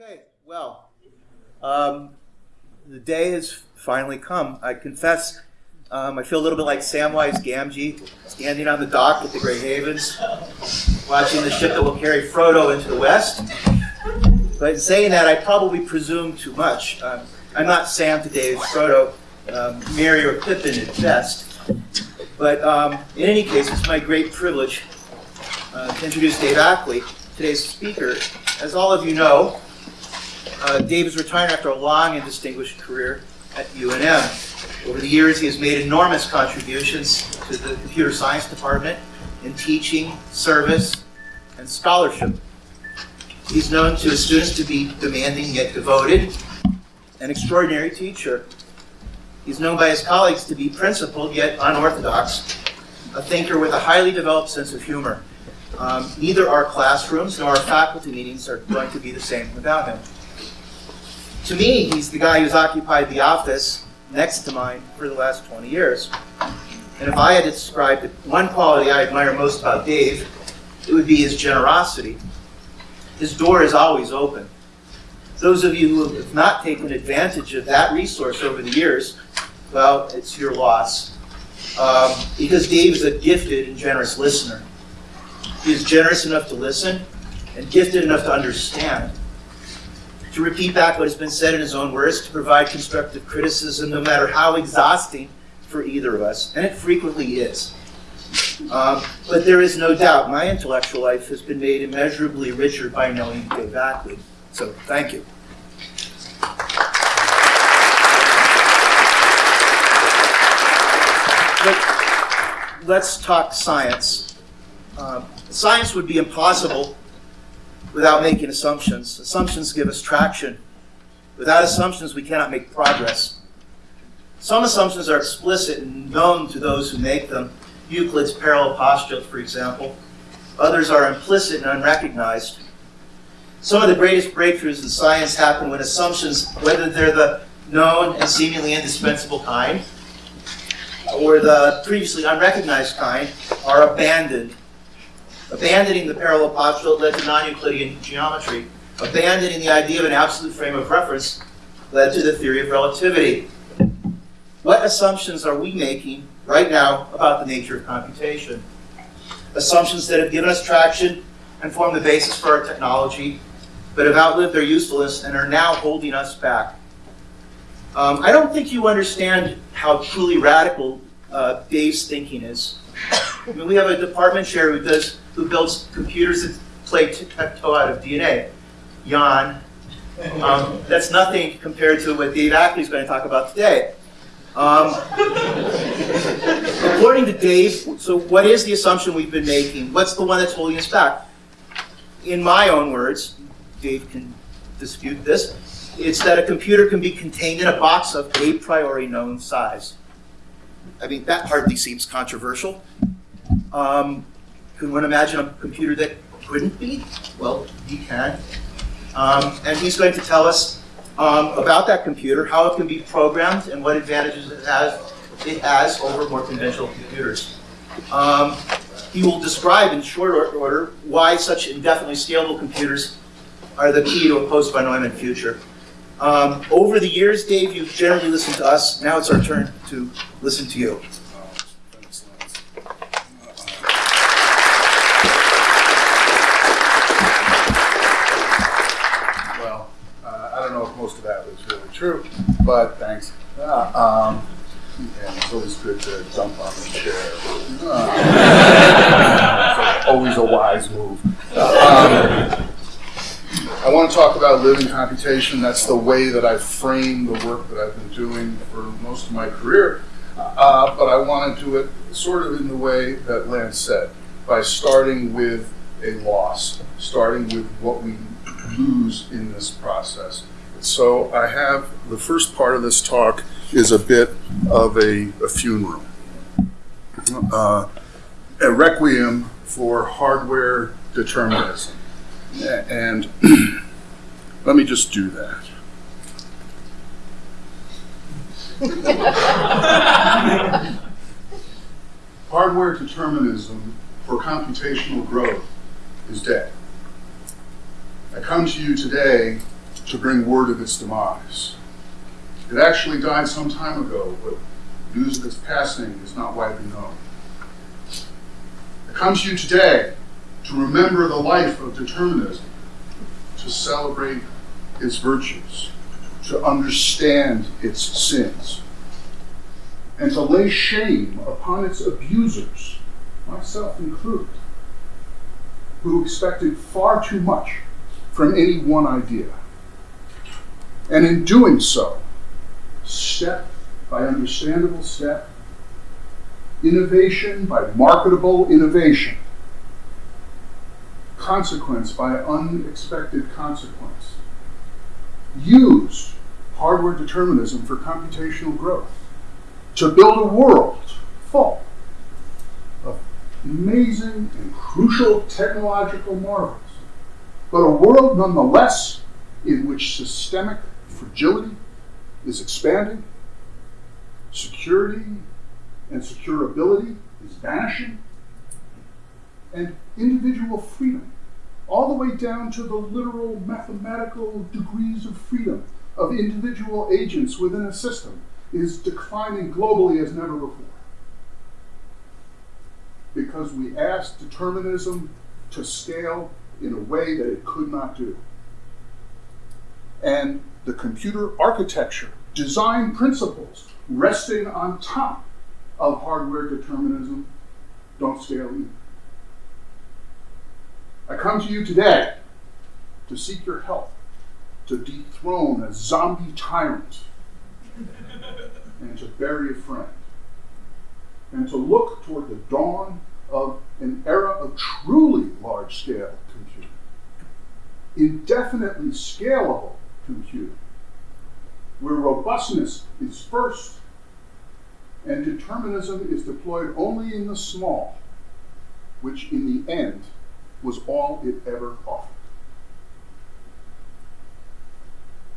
Okay, well, um, the day has finally come. I confess, um, I feel a little bit like Samwise Gamgee, standing on the dock at the Grey Havens, watching the ship that will carry Frodo into the west. But in saying that, I probably presume too much. Um, I'm not Sam to Dave's Frodo, um, Merry or Pippin at best. But um, in any case, it's my great privilege uh, to introduce Dave Ackley, today's speaker. As all of you know, uh, Dave is retiring after a long and distinguished career at UNM. Over the years, he has made enormous contributions to the computer science department in teaching, service, and scholarship. He's known to his students to be demanding yet devoted, an extraordinary teacher. He's known by his colleagues to be principled yet unorthodox, a thinker with a highly developed sense of humor. Um, neither our classrooms nor our faculty meetings are going to be the same without him. To me, he's the guy who's occupied the office next to mine for the last 20 years. And if I had to describe one quality I admire most about Dave, it would be his generosity. His door is always open. Those of you who have not taken advantage of that resource over the years, well, it's your loss. Um, because Dave is a gifted and generous listener. He is generous enough to listen and gifted enough to understand to repeat back what has been said in his own words, to provide constructive criticism, no matter how exhausting for either of us, and it frequently is. Um, but there is no doubt my intellectual life has been made immeasurably richer by knowing Dave Ackley. So thank you. But let's talk science. Um, science would be impossible without making assumptions. Assumptions give us traction. Without assumptions, we cannot make progress. Some assumptions are explicit and known to those who make them. Euclid's parallel postulate, for example. Others are implicit and unrecognized. Some of the greatest breakthroughs in science happen when assumptions, whether they're the known and seemingly indispensable kind, or the previously unrecognized kind, are abandoned Abandoning the parallel postulate led to non-Euclidean geometry. Abandoning the idea of an absolute frame of reference led to the theory of relativity. What assumptions are we making right now about the nature of computation? Assumptions that have given us traction and form the basis for our technology, but have outlived their usefulness and are now holding us back. Um, I don't think you understand how truly radical uh, Dave's thinking is. I mean, we have a department chair who does who builds computers that play tic-tac-toe out of DNA. Jan. Um, that's nothing compared to what Dave Ackley is going to talk about today. Um, according to Dave, so what is the assumption we've been making? What's the one that's holding us back? In my own words, Dave can dispute this, it's that a computer can be contained in a box of a priori known size. I mean, that hardly seems controversial. Um, can one imagine a computer that couldn't be? Well, he can. Um, and he's going to tell us um, about that computer, how it can be programmed, and what advantages it has, it has over more conventional computers. Um, he will describe in short order why such indefinitely scalable computers are the key to a post-von future. Um, over the years, Dave, you've generally listened to us. Now it's our turn to listen to you. True, but thanks. Uh, um, and it's always good to jump on the chair. Uh, always a wise move. Um, I want to talk about living computation. That's the way that I frame the work that I've been doing for most of my career. Uh, but I want to do it sort of in the way that Lance said, by starting with a loss, starting with what we lose in this process. So I have the first part of this talk is a bit of a, a funeral, uh, a requiem for hardware determinism. And let me just do that. hardware determinism for computational growth is dead. I come to you today to bring word of its demise. It actually died some time ago, but news of its passing is not widely known. I come to you today to remember the life of determinism, to celebrate its virtues, to understand its sins, and to lay shame upon its abusers, myself included, who expected far too much from any one idea. And in doing so, step by understandable step, innovation by marketable innovation, consequence by unexpected consequence, used hardware determinism for computational growth to build a world full of amazing and crucial technological marvels, but a world nonetheless in which systemic fragility is expanding, security and securability is vanishing, and individual freedom, all the way down to the literal mathematical degrees of freedom of individual agents within a system, is declining globally as never before. Because we asked determinism to scale in a way that it could not do. And the computer architecture, design principles resting on top of hardware determinism don't scale either. I come to you today to seek your help to dethrone a zombie tyrant and to bury a friend and to look toward the dawn of an era of truly large scale computing, indefinitely scalable computing, where robustness is first and determinism is deployed only in the small, which in the end was all it ever offered.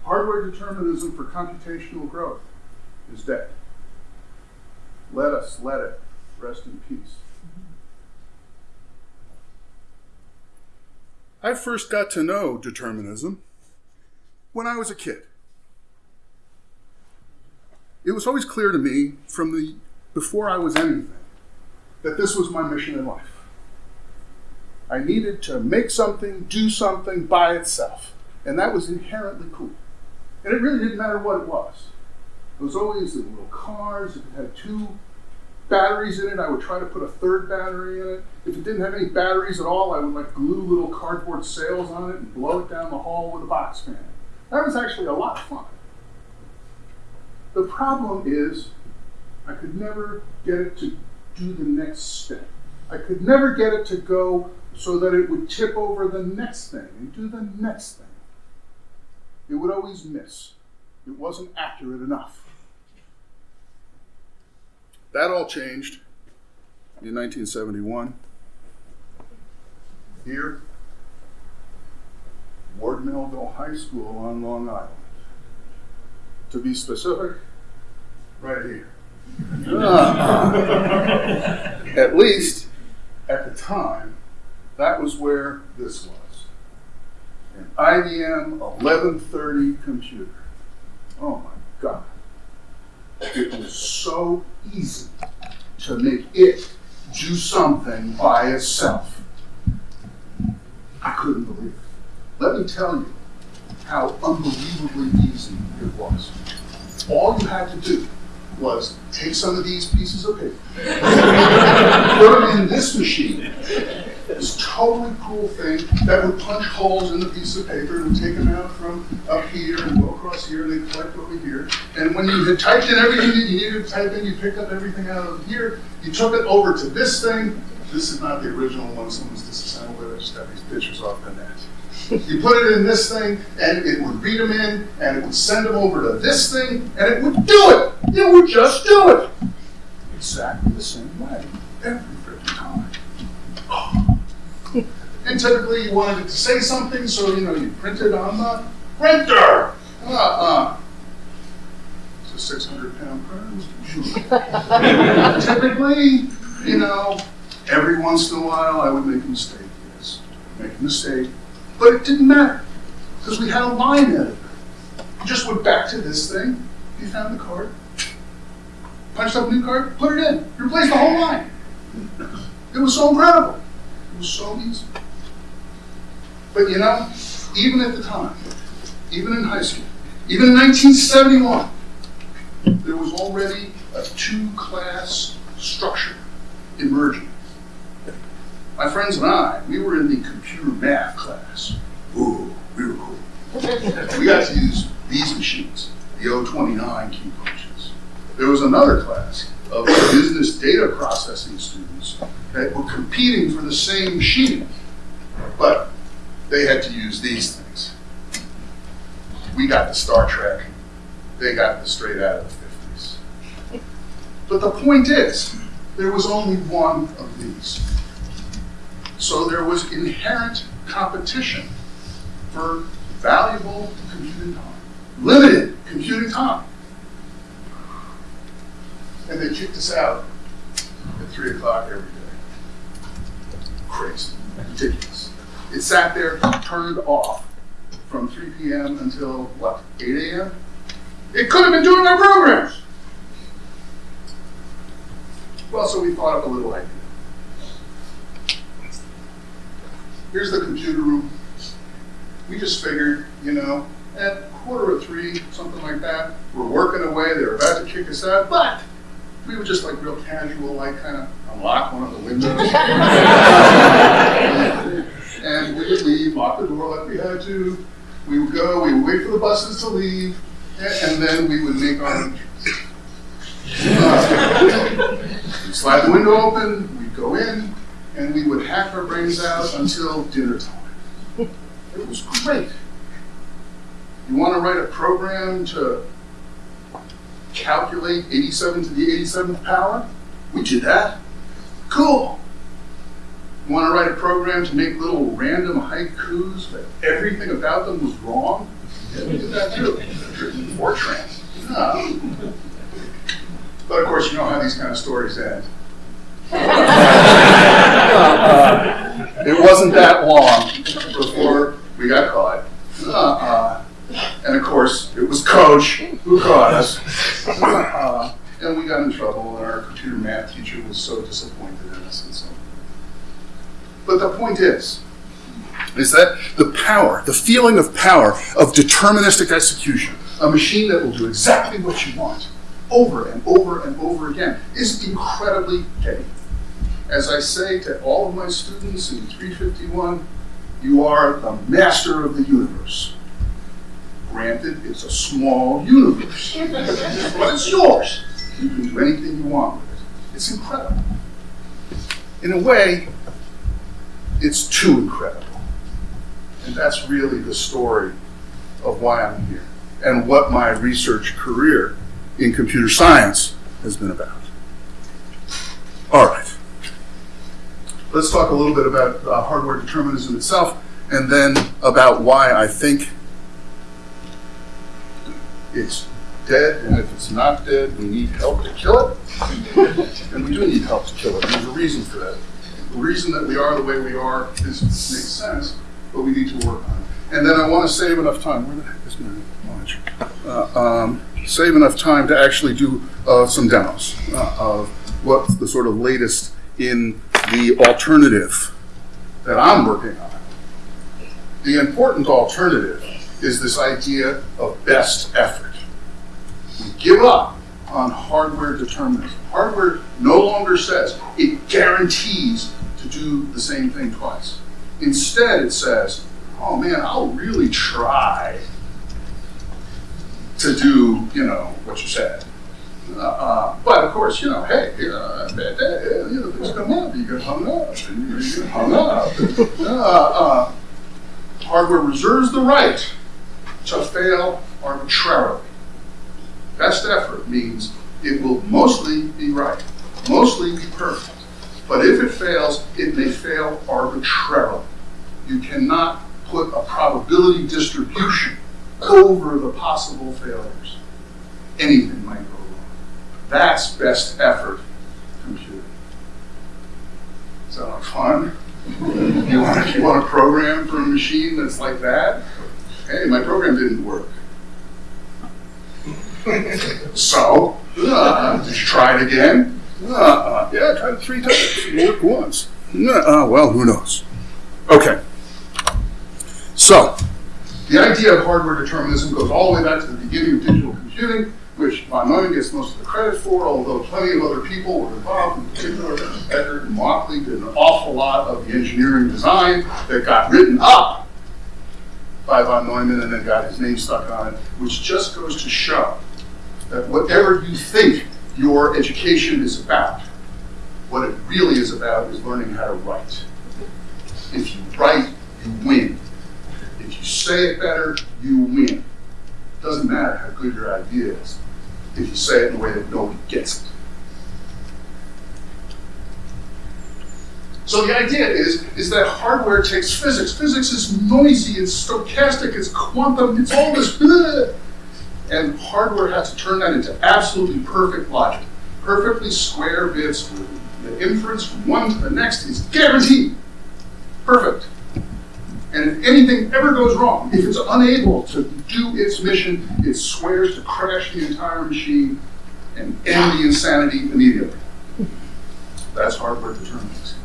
Hardware determinism for computational growth is dead. Let us let it rest in peace. I first got to know determinism when I was a kid. It was always clear to me from the before I was anything that this was my mission in life. I needed to make something, do something by itself, and that was inherently cool. And it really didn't matter what it was. It was always in little cars. If it had two batteries in it, I would try to put a third battery in it. If it didn't have any batteries at all, I would like glue little cardboard sails on it and blow it down the hall with a box fan. That was actually a lot of fun. The problem is, I could never get it to do the next step. I could never get it to go so that it would tip over the next thing and do the next thing. It would always miss. It wasn't accurate enough. That all changed in 1971. Here, Melville High School on Long Island. To be specific, right here. at least at the time, that was where this was an IBM 1130 computer. Oh my God. It was so easy to make it do something by itself. I couldn't believe it. Let me tell you how unbelievably easy it was. All you had to do was take some of these pieces of paper, put them in this machine, this totally cool thing that would punch holes in the piece of paper and take them out from up here and go across here and they collect over here. And when you had typed in everything that you needed to type in, you picked up everything out of here, you took it over to this thing. This is not the original one, someone's disassembled it, I just got these pictures off the net. You put it in this thing, and it would read them in, and it would send them over to this thing, and it would do it. It would just do it. Exactly the same way every freaking time. And typically you wanted it to say something, so you know you print it on the printer. Uh-uh. It's a 600 pound printer. typically, you know, every once in a while I would make a mistake. Yes, make a mistake, but it didn't matter. because we had a line editor. You just went back to this thing, you found the card, punched up a new card, put it in, replaced the whole line. It was so incredible. It was so easy. But you know, even at the time, even in high school, even in 1971, there was already a two-class structure emerging. My friends and I, we were in the computer math class. Ooh, we were cool. We got to use these machines, the O29 key punches. There was another class of business data processing students that were competing for the same machine, but they had to use these things. We got the Star Trek, they got the straight out of the 50s. But the point is, there was only one of these. So there was inherent competition for valuable computing time, limited computing time. And they kicked us out at 3 o'clock every day. Crazy, ridiculous. It sat there turned off from 3 p.m. until what, 8 a.m.? It could have been doing our programs. Well, so we thought up a little idea. Here's the computer room. We just figured, you know, at quarter of three, something like that, we're working away, they're about to kick us out, but we were just like real casual, like kind of unlock one of the windows. and we would leave, lock the door like we had to. We would go, we would wait for the buses to leave, and, and then we would make our uh, we'd slide the window open, we'd go in, and we would hack our brains out until dinner time. It was great. You want to write a program to calculate 87 to the 87th power? We did that. Cool. You want to write a program to make little random haikus, but everything about them was wrong? Yeah, we did that too. Fortran. Yeah. But of course, you know how these kind of stories end. Uh, it wasn't that long before we got caught. Uh, and of course, it was Coach who caught us. Uh, and we got in trouble, and our computer math teacher was so disappointed in us and so. But the point is, is that the power, the feeling of power of deterministic execution, a machine that will do exactly what you want, over and over and over again, is incredibly heady. As I say to all of my students in 351, you are the master of the universe. Granted, it's a small universe, but it's yours. You can do anything you want with it. It's incredible. In a way, it's too incredible. And that's really the story of why I'm here and what my research career in computer science has been about. All right. Let's talk a little bit about uh, hardware determinism itself and then about why I think it's dead, and if it's not dead, we need help to kill it. and we do need help to kill it. There's a reason for that. The reason that we are the way we are is, makes sense, but we need to work on it. And then I want to save enough time. Where the heck is my launch? Uh, um, save enough time to actually do uh, some demos uh, of what the sort of latest in the alternative that I'm working on. The important alternative is this idea of best effort. We give up on hardware determinism. Hardware no longer says it guarantees to do the same thing twice. Instead, it says, oh man, I'll really try to do, you know, what you said. Uh, but of course, you know, hey, uh, bad day, you know, things come up, you get hung up, and you get hung up. Uh, uh, hardware reserves the right to fail arbitrarily. Best effort means it will mostly be right, mostly be perfect. But if it fails, it may fail arbitrarily. You cannot put a probability distribution over the possible failures. Anything might go. That's best effort computing. Sound like fun? You want, you want a program for a machine that's like that? Hey, my program didn't work. so, uh, did you try it again? Uh, yeah, I tried it three times. It worked once. Uh, well, who knows? Okay. So, the idea of hardware determinism goes all the way back to the beginning of digital computing, which von Neumann gets most of the credit for, although plenty of other people were involved. In particular, Eckert and Mauchly did an awful lot of the engineering design that got written up by von Neumann and then got his name stuck on it, which just goes to show that whatever you think your education is about, what it really is about is learning how to write. If you write, you win. If you say it better, you win. Doesn't matter how good your idea is, if you say it in a way that nobody gets it. So the idea is, is that hardware takes physics. Physics is noisy, it's stochastic, it's quantum, it's all this. And hardware has to turn that into absolutely perfect logic. Perfectly square bits the inference from one to the next is guaranteed. Perfect. And if anything ever goes wrong, if it's unable to do its mission, it swears to crash the entire machine and end the insanity immediately. That's hardware determinism.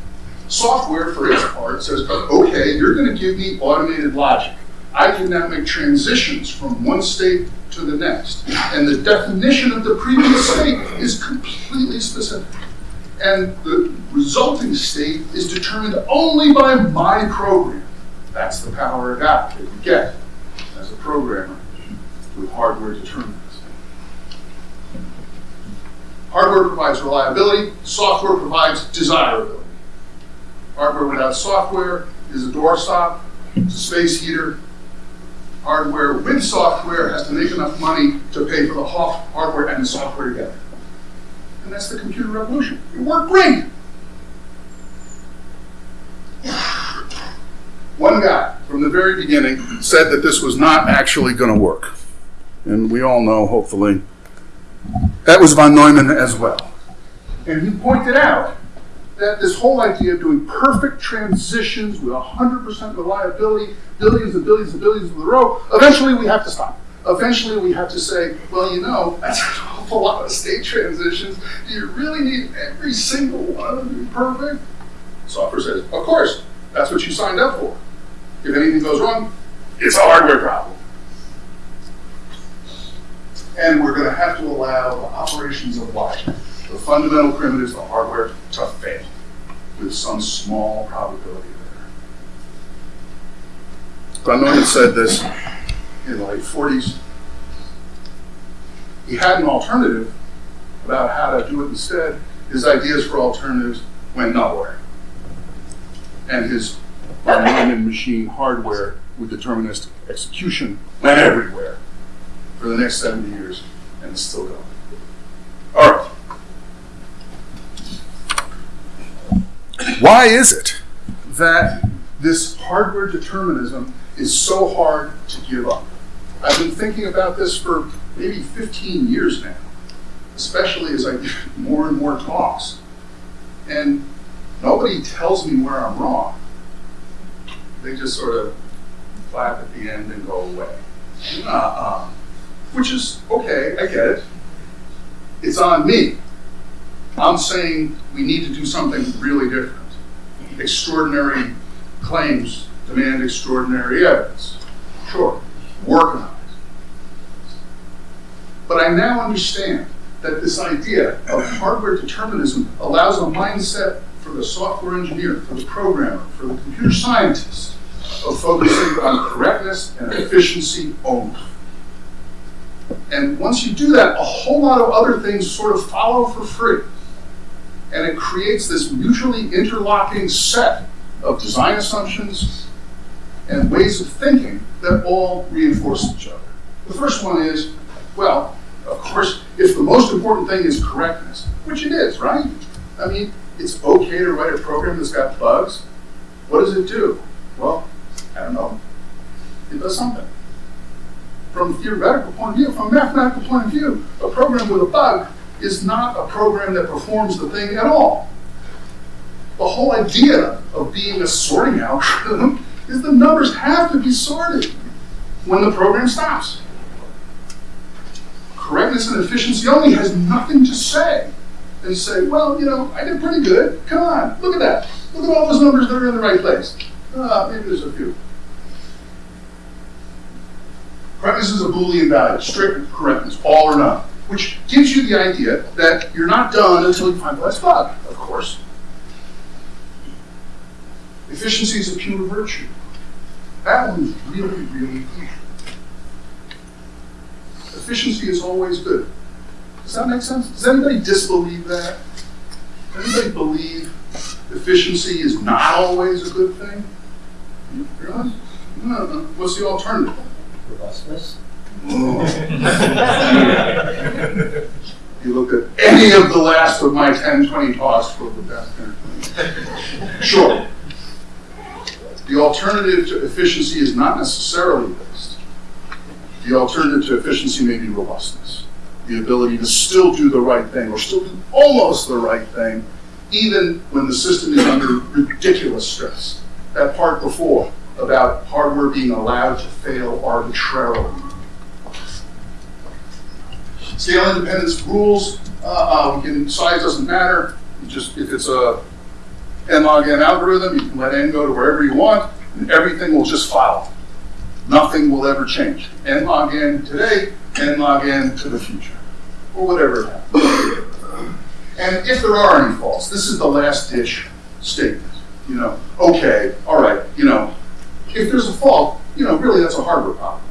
Software, for its part, says, okay, you're going to give me automated logic. I can now make transitions from one state to the next. And the definition of the previous state is completely specific. And the resulting state is determined only by my program. That's the power of God that you get as a programmer with hardware determinism. Hardware provides reliability, software provides desirability. Hardware without software is a doorstop, it's a space heater. Hardware with software has to make enough money to pay for the hardware and the software together. And that's the computer revolution. It worked great. One guy from the very beginning said that this was not actually going to work. And we all know, hopefully, that was von Neumann as well. And he pointed out that this whole idea of doing perfect transitions with 100% reliability, billions and billions and billions of the row, eventually we have to stop. Eventually we have to say, well, you know, that's an awful lot of state transitions. Do you really need every single one of them to be perfect? Software says, of course, that's what you signed up for. If anything goes wrong, it's a hardware problem. And we're going to have to allow the operations of life, the fundamental primitives, the hardware, to fail with some small probability there. Von Neumann said this in the late 40s. He had an alternative about how to do it instead. His ideas for alternatives went nowhere. And his Neumann machine hardware with deterministic execution went everywhere for the next 70 years and it's still going. All right. Why is it that this hardware determinism is so hard to give up? I've been thinking about this for maybe 15 years now, especially as I do more and more talks. And nobody tells me where I'm wrong. They just sort of clap at the end and go away. Uh-uh. Which is okay, I get it. It's on me. I'm saying we need to do something really different. Extraordinary claims demand extraordinary evidence. Sure, work on it. But I now understand that this idea of hardware determinism allows a mindset for the software engineer, for the programmer, for the computer scientist of focusing on correctness and efficiency only. And once you do that, a whole lot of other things sort of follow for free. And it creates this mutually interlocking set of design assumptions and ways of thinking that all reinforce each other. The first one is, well, of course, if the most important thing is correctness, which it is, right? I mean, it's okay to write a program that's got bugs. What does it do? Well, I don't know. It does something. From a theoretical point of view, from a mathematical point of view, a program with a bug is not a program that performs the thing at all. The whole idea of being a sorting algorithm is the numbers have to be sorted. when the program stops. Correctness and efficiency only has nothing to say. They say, well, you know, I did pretty good. Come on, look at that. Look at all those numbers that are in the right place. Uh, maybe there's a few. Correctness is a Boolean value, strict correctness, all or none, which gives you the idea that you're not done until you find the last bug, of course. Efficiency is a pure virtue. That one is really, really easy. Efficiency is always good. Does that make sense? Does anybody disbelieve that? Does anybody believe efficiency is not always a good thing? Really? No, no. What's the alternative? Robustness? You look at any of the last of my 10, 20 talks for the past 10 or 20. Sure. The alternative to efficiency is not necessarily this. The alternative to efficiency may be robustness. The ability to still do the right thing or still do almost the right thing, even when the system is under ridiculous stress. That part before about hardware being allowed to fail arbitrarily. Scale independence rules, uh, uh, we can, size doesn't matter. You just, if it's a n log n algorithm, you can let n go to wherever you want, and everything will just follow. Nothing will ever change. n log n today, n log n to the future, or whatever. And if there are any faults, this is the last ditch statement. You know, okay, all right, you know, if there's a fault, you know, really that's a hardware problem.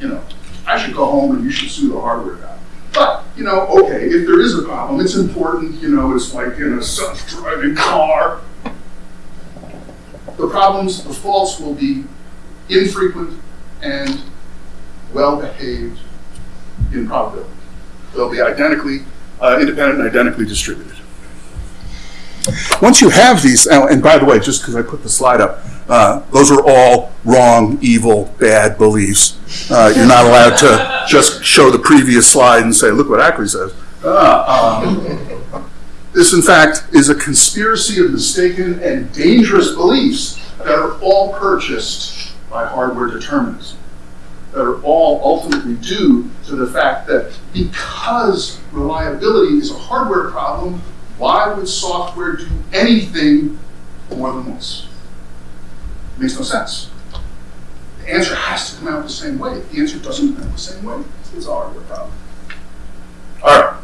You know, I should go home and you should sue the hardware guy. But, you know, okay, if there is a problem, it's important, you know, it's like in a self-driving car. The problems, the faults will be infrequent and well-behaved in probability. They'll be identically, uh, independent and identically distributed. Once you have these, and by the way, just because I put the slide up, uh, those are all wrong, evil, bad beliefs. Uh, you're not allowed to just show the previous slide and say, look what Ackley says. Uh, um, this, in fact, is a conspiracy of mistaken and dangerous beliefs that are all purchased by hardware determinism, are all ultimately due to the fact that because reliability is a hardware problem, why would software do anything more than this? Makes no sense. The answer has to come out the same way. If the answer doesn't come out the same way, it's a hardware problem. All right.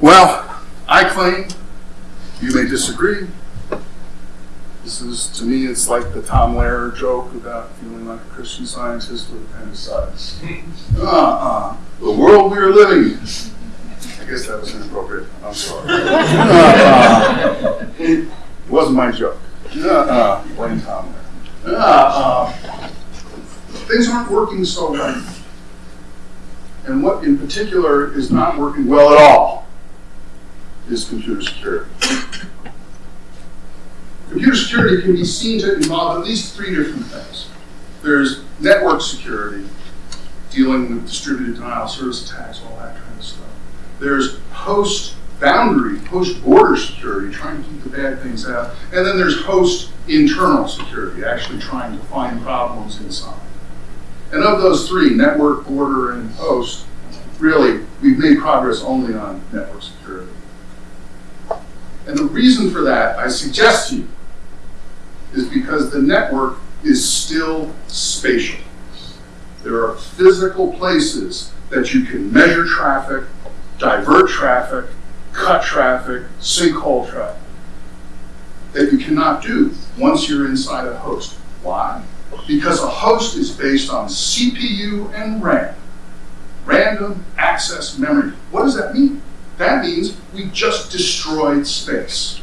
Well, I claim, you may disagree. This is, to me, it's like the Tom Lehrer joke about feeling like a Christian scientist with appendicitis. Uh-uh. The world we are living in. I guess that was inappropriate. I'm sorry. Uh-uh. It wasn't my joke. Uh-uh. Blame Tom Lehrer. Uh-uh. Things aren't working so well. And what in particular is not working well at all is computer security. Computer security can be seen to involve at least three different things. There's network security, dealing with distributed denial of service attacks, all that kind of stuff. There's host boundary, host border security, trying to keep the bad things out. And then there's host internal security, actually trying to find problems inside. And of those three, network, border, and host, really, we've made progress only on network security. And the reason for that, I suggest to you, is because the network is still spatial. There are physical places that you can measure traffic, divert traffic, cut traffic, sinkhole traffic, that you cannot do once you're inside a host. Why? Because a host is based on CPU and RAM, random access memory. What does that mean? That means we just destroyed space.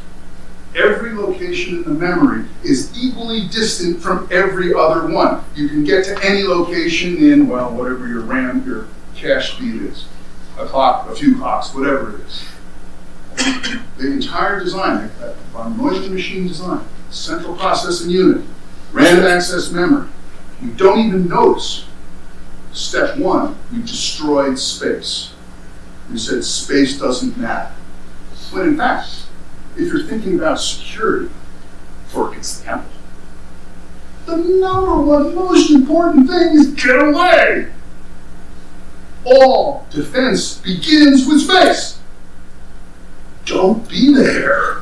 Every location in the memory is equally distant from every other one. You can get to any location in, well, whatever your RAM, your cache speed is. A clock, a few clocks, whatever it is. The entire design, uh, von Neumann machine design, central processing unit, random access memory, you don't even notice. Step one, you destroyed space. You said space doesn't matter. When in fact, if you're thinking about security, for example, the capital. The number one most important thing is get away. All defense begins with space. Don't be there.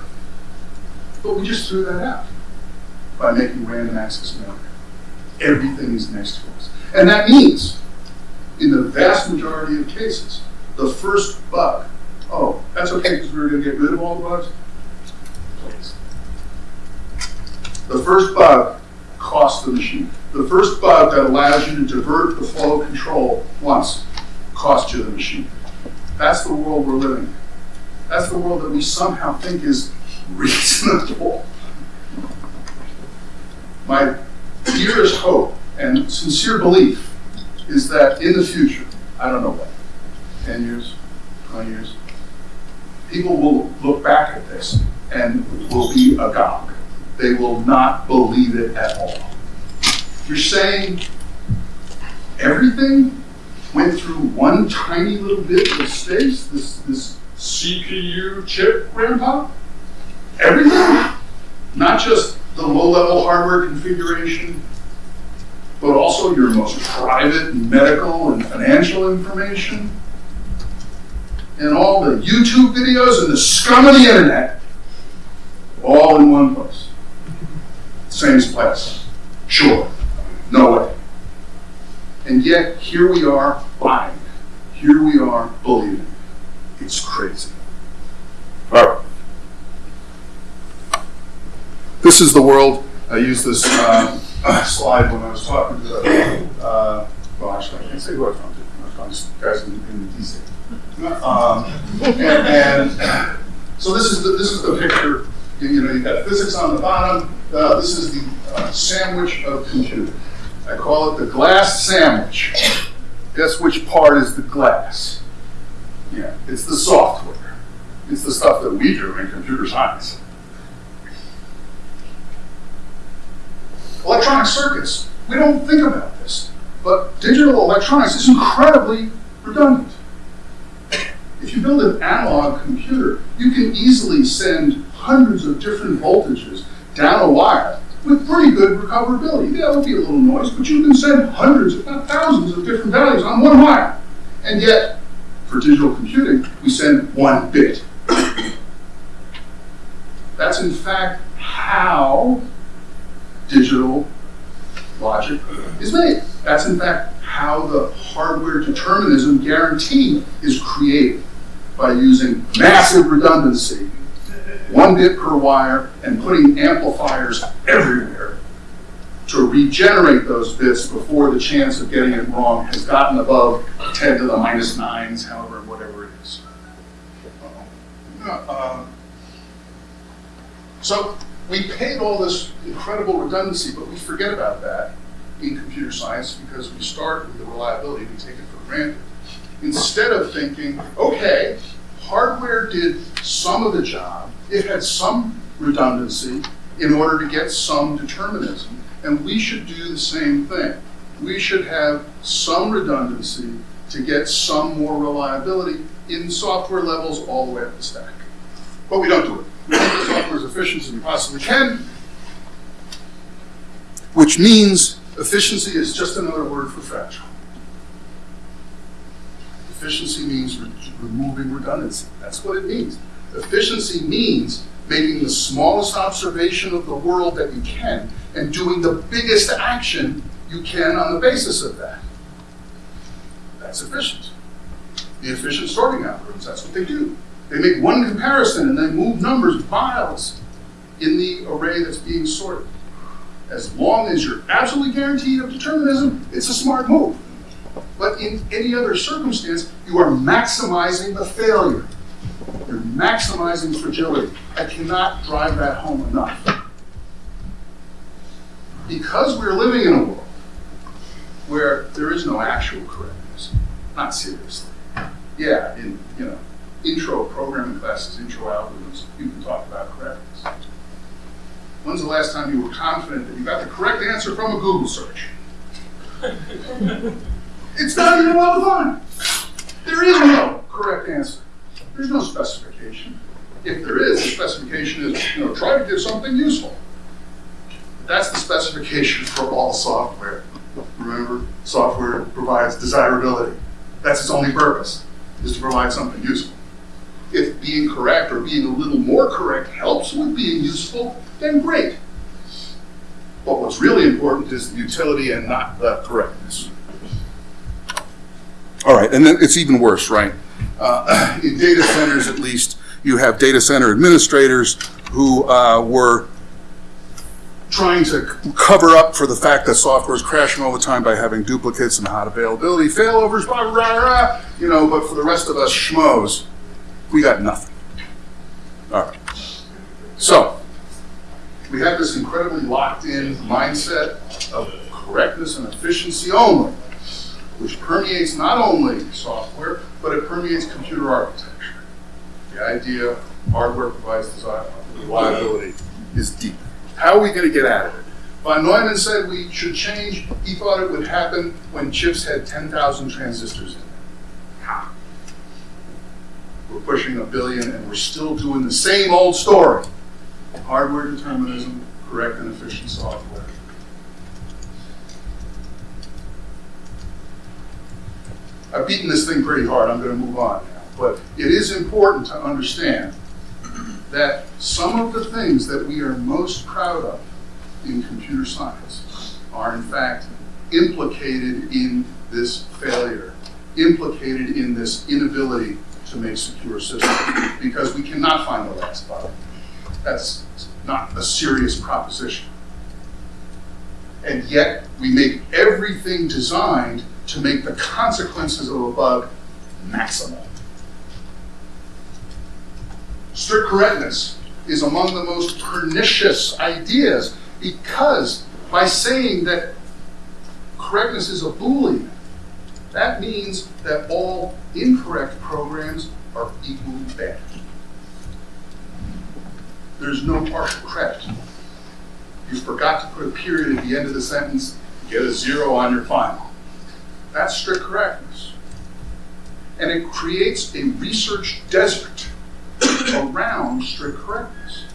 But we just threw that out by making random access memory. Everything is next to us. And that means, in the vast majority of cases, the first bug, oh, that's okay because we were going to get rid of all the bugs? The first bug costs the machine. The first bug that allows you to divert the flow of control once costs you the machine. That's the world we're living in. That's the world that we somehow think is reasonable. My dearest hope and sincere belief is that in the future, I don't know what, 10 years, 20 years, people will look back at this and will be agog. They will not believe it at all. You're saying everything went through one tiny little bit of space, this, this CPU chip, Grandpa? Everything? Not just the low-level hardware configuration, but also your most private medical and financial information, and all the YouTube videos and the scum of the internet, all in one place. Same place. Sure. No way. And yet, here we are buying. Here we are believing. It's crazy. All right. This is the world. I used this uh, slide when I was talking to the, uh, well, actually, I can't say who I was talking to. I was talking to guys in, in DC. Um, and, and so this is the, this is the picture. You, know, you've got physics on the bottom. Uh, this is the uh, sandwich of computing. I call it the glass sandwich. Guess which part is the glass? Yeah, it's the software. It's the stuff that we do in computer science. Electronic circuits. We don't think about this, but digital electronics is incredibly redundant. If you build an analog computer, you can easily send hundreds of different voltages down a wire with pretty good recoverability. Yeah, there'll be a little noise, but you can send hundreds, if not thousands, of different values on one wire. And yet, for digital computing, we send one bit. That's in fact how digital logic is made. That's in fact how the hardware determinism guarantee is created by using massive redundancy, one bit per wire, and putting amplifiers everywhere to regenerate those bits before the chance of getting it wrong has gotten above 10 to the minus nines, however, whatever it is. Uh, so we paid all this incredible redundancy, but we forget about that in computer science because we start with the reliability, we take it for granted. Instead of thinking, okay, hardware did some of the job, it had some redundancy in order to get some determinism, and we should do the same thing. We should have some redundancy to get some more reliability in software levels all the way up the stack. But we don't do it. We make software as efficient as we possibly can, which means efficiency is just another word for fragile. Efficiency means re removing redundancy. That's what it means. Efficiency means making the smallest observation of the world that you can and doing the biggest action you can on the basis of that. That's efficient. The efficient sorting algorithms, that's what they do. They make one comparison and they move numbers miles in the array that's being sorted. As long as you're absolutely guaranteed of determinism, it's a smart move. But in any other circumstance, you are maximizing the failure. You're maximizing fragility. I cannot drive that home enough. Because we're living in a world where there is no actual correctness, not seriously. Yeah, in you know, intro programming classes, intro algorithms, you can talk about correctness. When's the last time you were confident that you got the correct answer from a Google search? it's not even well defined. There is no correct answer. There's no specification. If there is, the specification is, you know, try to do something useful. That's the specification for all software. Remember, software provides desirability. That's its only purpose, is to provide something useful. If being correct or being a little more correct helps with being useful, then great. But what's really important is the utility and not the correctness. All right, and then it's even worse, right? Uh, in data centers, at least, you have data center administrators who uh, were trying to cover up for the fact that software is crashing all the time by having duplicates and hot availability, failovers, blah, blah, blah, you know, but for the rest of us schmoes, we got nothing. All right. So, we have this incredibly locked in mindset of correctness and efficiency only, which permeates not only software, but it permeates computer architecture. The idea hardware provides design, reliability is deep. How are we going to get out of it? Von Neumann said we should change. He thought it would happen when chips had 10,000 transistors in them. How? We're pushing a billion and we're still doing the same old story. Hardware determinism, correct and efficient software. I've beaten this thing pretty hard. I'm going to move on now. But it is important to understand that some of the things that we are most proud of in computer science are in fact implicated in this failure, implicated in this inability to make secure systems, because we cannot find the last bug. That's not a serious proposition. And yet, we make everything designed to make the consequences of a bug maximal. Strict correctness is among the most pernicious ideas because by saying that correctness is a Boolean, that means that all incorrect programs are equally bad. There's no partial credit. You forgot to put a period at the end of the sentence, get a zero on your final. That's strict correctness. And it creates a research desert around strict correctness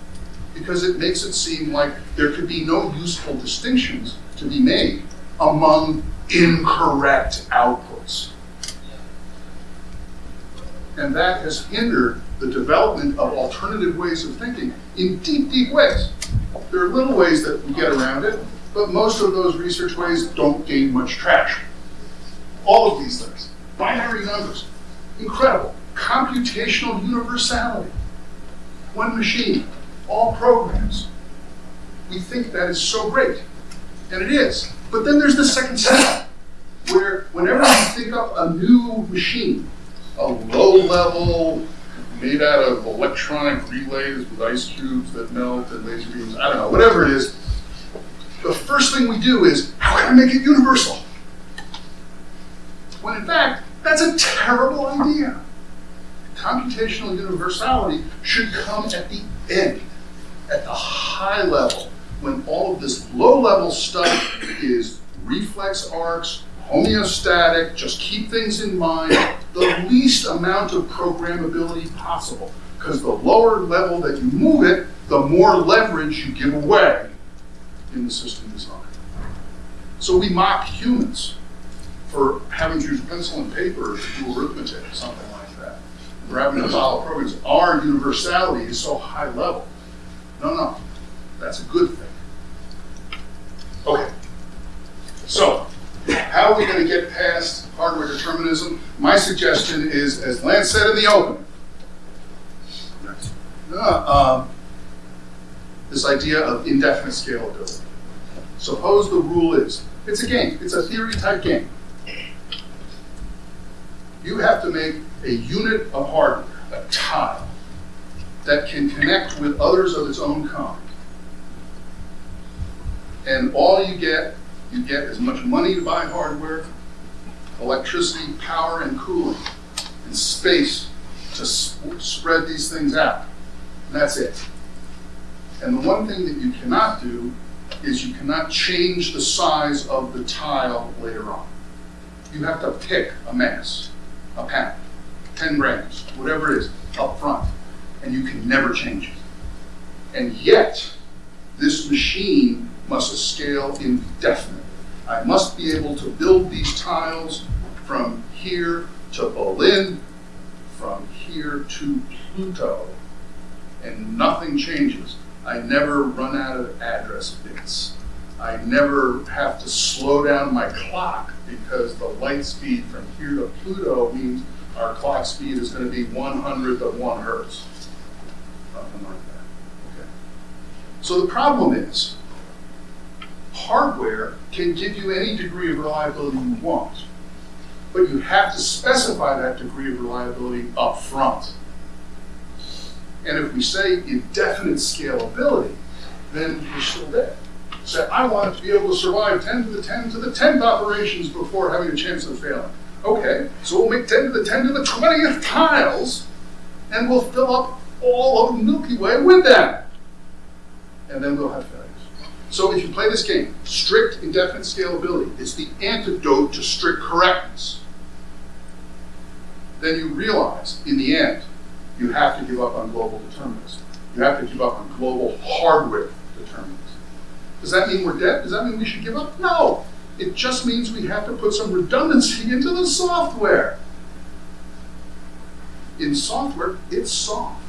because it makes it seem like there could be no useful distinctions to be made among incorrect outputs. And that has hindered the development of alternative ways of thinking in deep, deep ways. There are little ways that we get around it, but most of those research ways don't gain much traction. All of these things, binary numbers, incredible. Computational universality, one machine, all programs. We think that is so great, and it is. But then there's the second step, where whenever we think up a new machine, a low level, made out of electronic relays with ice cubes that melt and laser beams, I don't know, whatever it is, the first thing we do is, how can I make it universal? When in fact, that's a terrible idea. Computational universality should come at the end, at the high level, when all of this low level stuff is reflex arcs, homeostatic, just keep things in mind, the least amount of programmability possible. Because the lower level that you move it, the more leverage you give away in the system design. So we mock humans for having to use pencil and paper to do arithmetic or something like that. For having to follow programs. Our universality is so high level. No, no, that's a good thing. Okay. So, how are we going to get past hardware determinism? My suggestion is, as Lance said in the open, uh, um, this idea of indefinite scalability. Suppose the rule is, it's a game, it's a theory type game. You have to make a unit of hardware, a tile, that can connect with others of its own kind. And all you get, you get as much money to buy hardware, electricity, power, and cooling, and space to sp spread these things out. And that's it. And the one thing that you cannot do is you cannot change the size of the tile later on. You have to pick a mass, a pound, 10 grams, whatever it is, up front, and you can never change it. And yet, this machine must scale indefinitely. I must be able to build these tiles from here to Berlin, from here to Pluto, and nothing changes. I never run out of address bits. I never have to slow down my clock because the light speed from here to Pluto means our clock speed is going to be one hundredth of one hertz. Something like that. Okay. So the problem is, hardware can give you any degree of reliability you want, but you have to specify that degree of reliability up front. And if we say indefinite scalability, then we're still dead. Say, I want to be able to survive 10 to the 10 to the 10th operations before having a chance of failing. Okay, so we'll make 10 to the 10 to the 20th tiles, and we'll fill up all of the Milky Way with them. And then we'll have failures. So if you play this game, strict indefinite scalability is the antidote to strict correctness. Then you realize, in the end, you have to give up on global determinism. You have to give up on global hardware. Does that mean we're dead? Does that mean we should give up? No. It just means we have to put some redundancy into the software. In software, it's soft.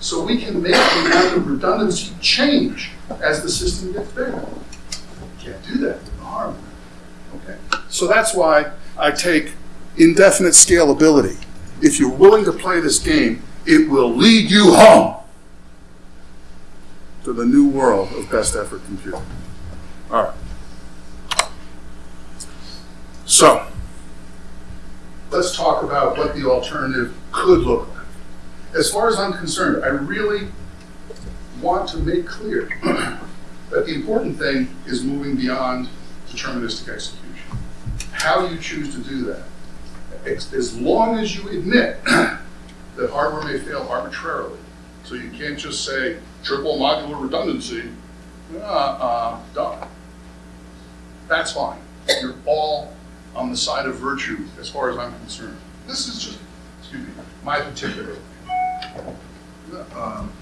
So we can make the amount of redundancy change as the system gets bigger. Can't do that with the hardware. Okay. So that's why I take indefinite scalability. If you're willing to play this game, it will lead you home to the new world of best effort computing. All right. So, let's talk about what the alternative could look like. As far as I'm concerned, I really want to make clear that the important thing is moving beyond deterministic execution. How you choose to do that. As long as you admit that hardware may fail arbitrarily, so you can't just say triple modular redundancy, uh, uh, done. That's fine. You're all on the side of virtue as far as I'm concerned. This is just, excuse me, my particular. Um,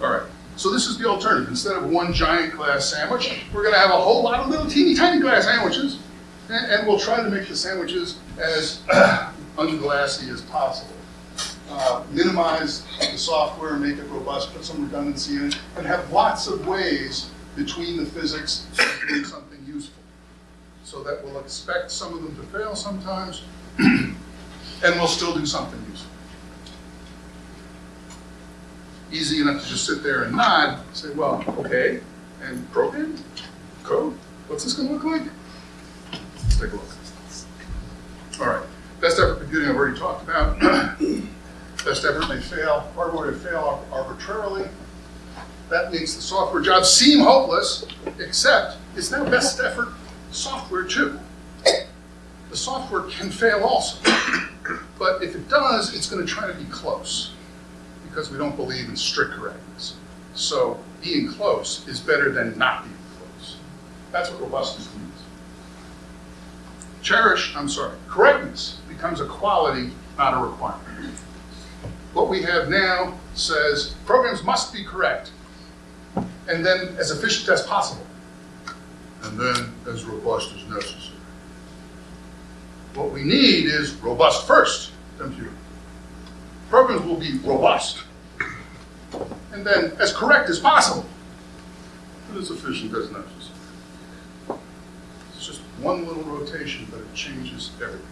all right. So this is the alternative. Instead of one giant glass sandwich, we're going to have a whole lot of little teeny tiny glass sandwiches, and, and we'll try to make the sandwiches as unglassy as possible. Uh, minimize the software, make it robust, put some redundancy in it, and have lots of ways between the physics of doing something useful. So that we'll expect some of them to fail sometimes, and we'll still do something useful. Easy enough to just sit there and nod, say, well, okay, and program, code, what's this gonna look like? Let's take a look. All right, best effort computing I've already talked about. Best effort may fail, hardware may fail arbitrarily. That makes the software job seem hopeless, except it's now best effort software too. The software can fail also, but if it does, it's going to try to be close because we don't believe in strict correctness. So being close is better than not being close. That's what robustness means. Cherish, I'm sorry, correctness becomes a quality, not a requirement. What we have now says programs must be correct, and then as efficient as possible, and then as robust as necessary. What we need is robust first computing. Programs will be robust, and then as correct as possible, and as efficient as necessary. It's just one little rotation, but it changes everything.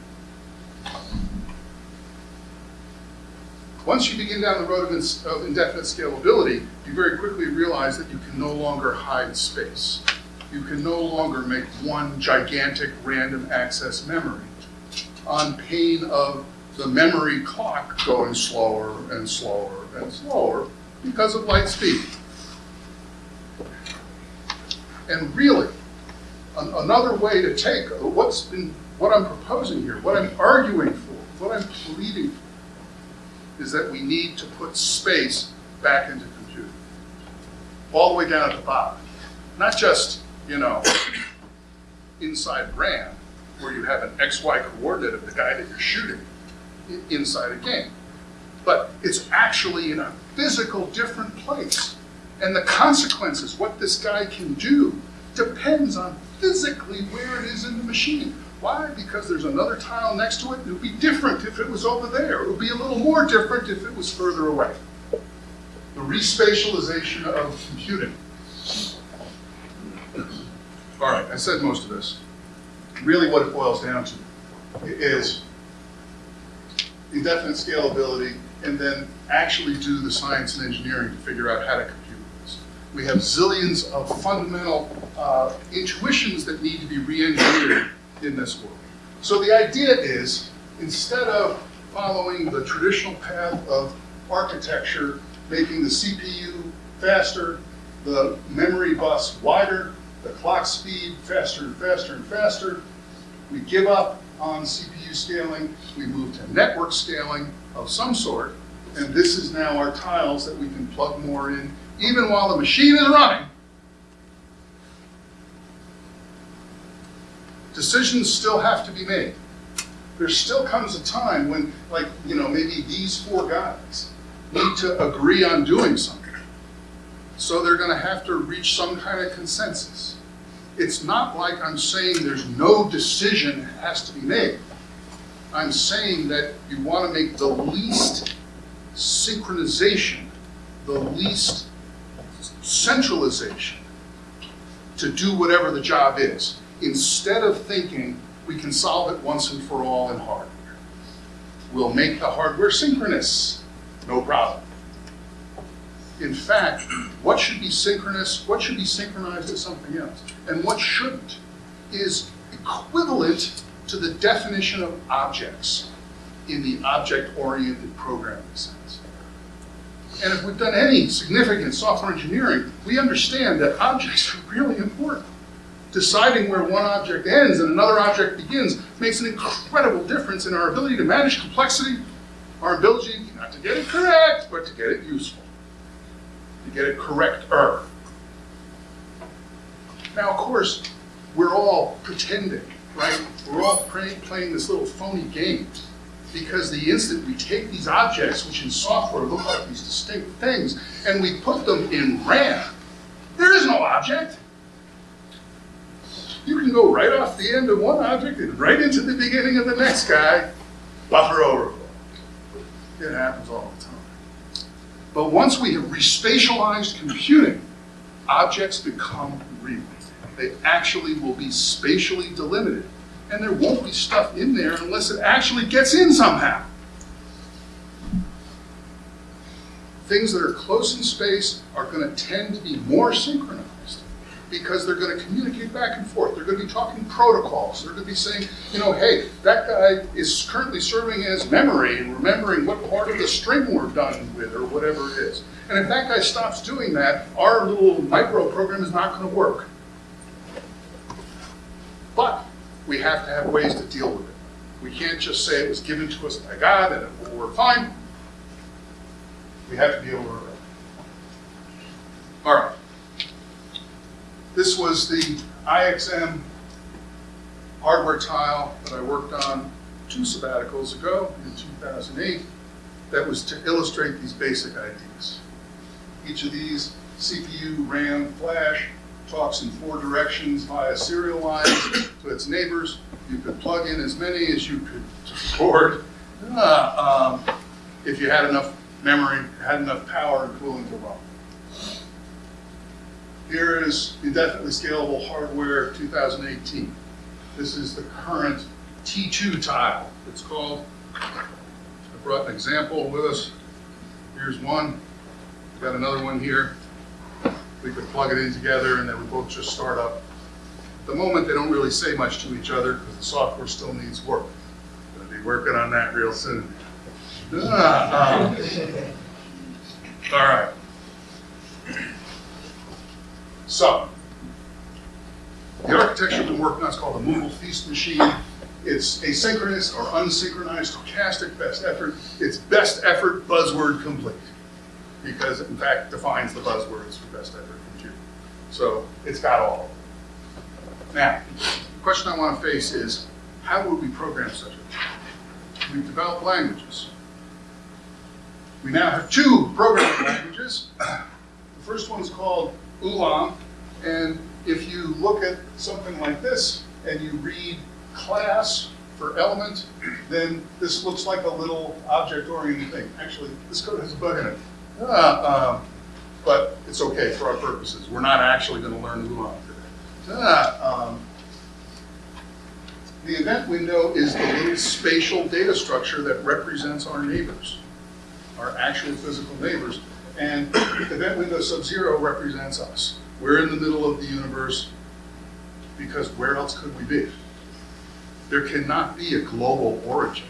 Once you begin down the road of, of indefinite scalability, you very quickly realize that you can no longer hide space. You can no longer make one gigantic random access memory on pain of the memory clock going slower and slower and slower because of light speed. And really, an another way to take what's been, what I'm proposing here, what I'm arguing for, what I'm pleading for, is that we need to put space back into computing. All the way down at the bottom. Not just, you know, inside RAM, where you have an XY coordinate of the guy that you're shooting inside a game. But it's actually in a physical different place And the consequences, what this guy can do, depends on physically where it is in the machine. Why? Because there's another tile next to it. It would be different if it was over there. It would be a little more different if it was further away. The respatialization of computing. All right, I said most of this. Really what it boils down to is indefinite scalability and then actually do the science and engineering to figure out how to compute this. We have zillions of fundamental uh, intuitions that need to be re-engineered in this world. So the idea is, instead of following the traditional path of architecture, making the CPU faster, the memory bus wider, the clock speed faster and faster and faster, we give up on CPU scaling, we move to network scaling of some sort, and this is now our tiles that we can plug more in, even while the machine is running. Decisions still have to be made. There still comes a time when, like, you know, maybe these four guys need to agree on doing something. So they're gonna have to reach some kind of consensus. It's not like I'm saying there's no decision has to be made. I'm saying that you want to make the least synchronization, the least centralization to do whatever the job is, instead of thinking we can solve it once and for all in hardware. We'll make the hardware synchronous, no problem. In fact, what should be synchronous, what should be synchronized to something else, and what shouldn't, is equivalent to the definition of objects in the object-oriented programming sense. And if we've done any significant software engineering, we understand that objects are really important. Deciding where one object ends and another object begins makes an incredible difference in our ability to manage complexity, our ability not to get it correct, but to get it useful to get it correcter. Now, of course, we're all pretending, right? We're all play, playing this little phony game because the instant we take these objects, which in software look like these distinct things, and we put them in RAM, there is no object. You can go right off the end of one object and right into the beginning of the next guy, buffer overflow. It happens all the time. But once we have respatialized computing, objects become real. They actually will be spatially delimited. And there won't be stuff in there unless it actually gets in somehow. Things that are close in space are going to tend to be more synchronized because they're going to communicate back and forth. They're going to be talking protocols. They're going to be saying, you know, hey, that guy is currently serving as memory and remembering what part of the string we're done with or whatever it is. And if that guy stops doing that, our little micro program is not going to work. But we have to have ways to deal with it. We can't just say it was given to us by God and work fine. We have to be able to. All right. This was the IXM hardware tile that I worked on two sabbaticals ago in 2008 that was to illustrate these basic ideas. Each of these, CPU, RAM, flash, talks in four directions via serial lines to its neighbors. You could plug in as many as you could afford uh, um, if you had enough memory, had enough power and cooling to run. Here is indefinitely scalable hardware 2018. This is the current T2 tile. It's called, I brought an example with us. Here's one. We've got another one here. We could plug it in together and they would both just start up. At the moment, they don't really say much to each other because the software still needs work. Gonna be working on that real soon. Ah, um, all right. So, the architecture we've been working on is called the movable feast machine. It's asynchronous or unsynchronized stochastic best effort. It's best effort buzzword complete because it in fact defines the buzzwords for best effort compute. So it's got all. Now, the question I want to face is, how would we program such a thing? We've developed languages. We now have two programming languages. The First one's called Ulam, and if you look at something like this and you read class for element, then this looks like a little object-oriented thing. Actually, this code has a bug in it. Ah, um, but it's okay for our purposes. We're not actually going to learn Ulam today. Ah, um, the event window is the little spatial data structure that represents our neighbors, our actual physical neighbors. And event window sub-zero represents us. We're in the middle of the universe because where else could we be? There cannot be a global origin.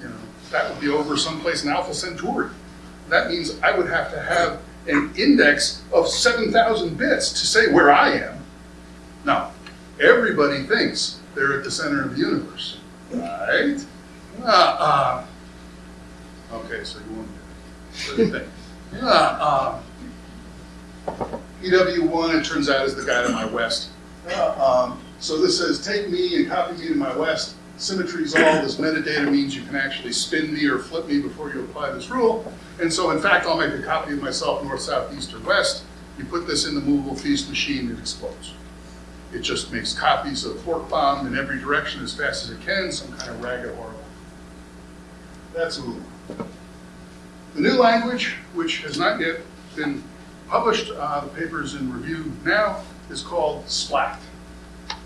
You know, that would be over someplace in Alpha Centauri. That means I would have to have an index of 7,000 bits to say where I am. Now, everybody thinks they're at the center of the universe, right? Uh, uh, okay, so you want do you think? Yeah, um, EW1, it turns out, is the guy to my west. Uh, um, so this says, take me and copy me to my west. Symmetry's all. This metadata means you can actually spin me or flip me before you apply this rule. And so, in fact, I'll make a copy of myself north, south, east, or west. You put this in the movable feast machine, it explodes. It just makes copies of fork bomb in every direction as fast as it can, some kind of ragged horrible. That's a Ulam. The new language, which has not yet been published, uh, the paper is in review now, is called SPLAT.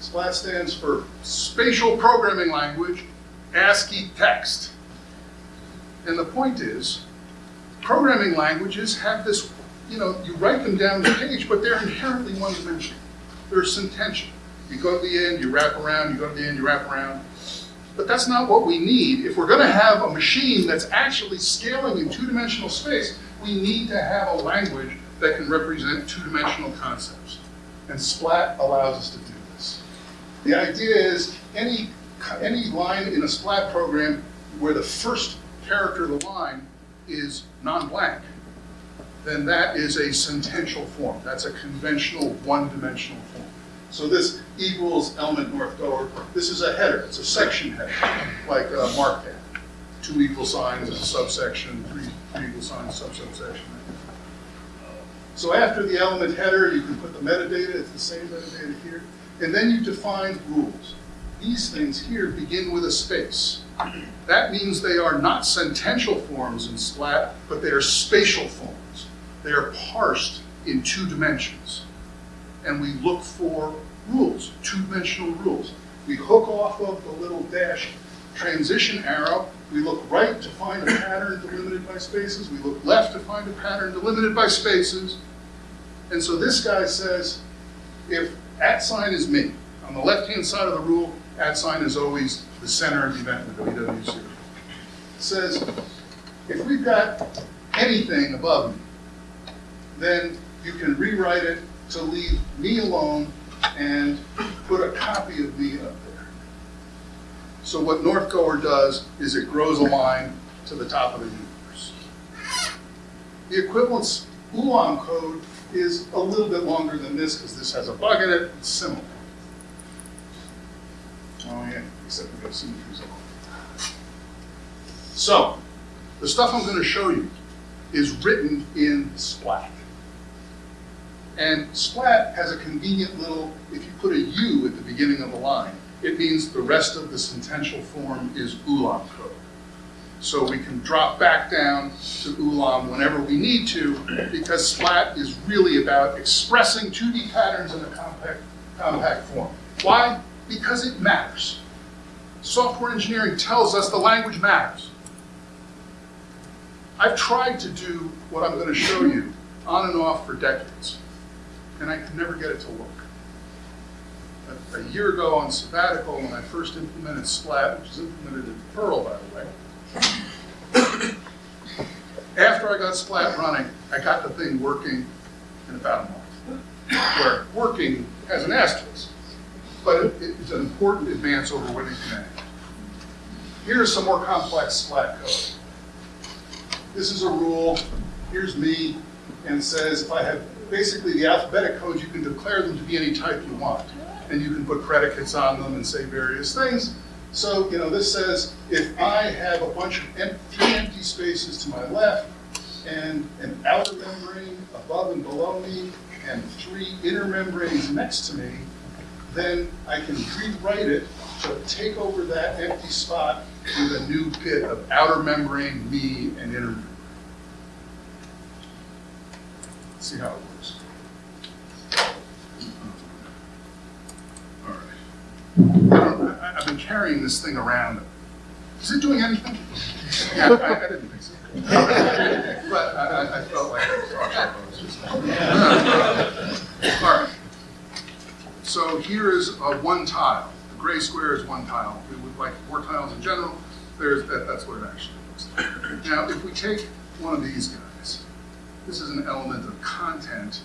SPLAT stands for Spatial Programming Language ASCII Text. And the point is, programming languages have this, you know, you write them down the page, but they're inherently one-dimensional. They're sentential. You go to the end, you wrap around, you go to the end, you wrap around. But that's not what we need. If we're going to have a machine that's actually scaling in two-dimensional space, we need to have a language that can represent two-dimensional concepts. And SPLAT allows us to do this. The idea is any, any line in a SPLAT program where the first character of the line is non-blank, then that is a sentential form. That's a conventional one-dimensional form. So this equals element north goer. This is a header. It's a section header, like uh, markdown. Two equal signs is a subsection, three, three equal signs, sub-subsection. So after the element header, you can put the metadata. It's the same metadata here. And then you define rules. These things here begin with a space. That means they are not sentential forms in SPLAT, but they are spatial forms. They are parsed in two dimensions and we look for rules, two-dimensional rules. We hook off of the little dash transition arrow. We look right to find a pattern delimited by spaces. We look left to find a pattern delimited by spaces. And so this guy says, if at sign is me, on the left-hand side of the rule, at sign is always the center of the event window EW0. It says, if we've got anything above me, then you can rewrite it to leave me alone and put a copy of me up there. So what Northgoer does is it grows a line to the top of the universe. The equivalence Ulam code is a little bit longer than this because this has a bug in it. It's similar. Oh yeah, except we got symmetries along. So, the stuff I'm going to show you is written in Splat. And splat has a convenient little, if you put a U at the beginning of a line, it means the rest of the sentential form is Ulam code. So we can drop back down to Ulam whenever we need to, because splat is really about expressing 2D patterns in a compact, compact form. Why? Because it matters. Software engineering tells us the language matters. I've tried to do what I'm going to show you on and off for decades and I could never get it to work. A, a, year ago on sabbatical, when I first implemented Splat, which is implemented in Perl, by the way, after I got Splat running, I got the thing working in about a month. Where working has an asterisk, but it, it's an important advance over you can. Here's some more complex Splat code. This is a rule. Here's me, and says if I have basically the alphabetic codes, you can declare them to be any type you want. And you can put predicates on them and say various things. So, you know, this says if I have a bunch of empty, empty spaces to my left and an outer membrane above and below me, and three inner membranes next to me, then I can rewrite it to take over that empty spot with a new bit of outer membrane, me, and inner membrane. See how it works. All right. I I've been carrying this thing around. Is it doing anything? Yeah, I, I didn't think so. But I, I- I felt like it was All right. So here is a one tile. The gray square is one tile. We would like four tiles in general. There's, that, that's what it actually looks like. Now, if we take one of these guys, this is an element of content.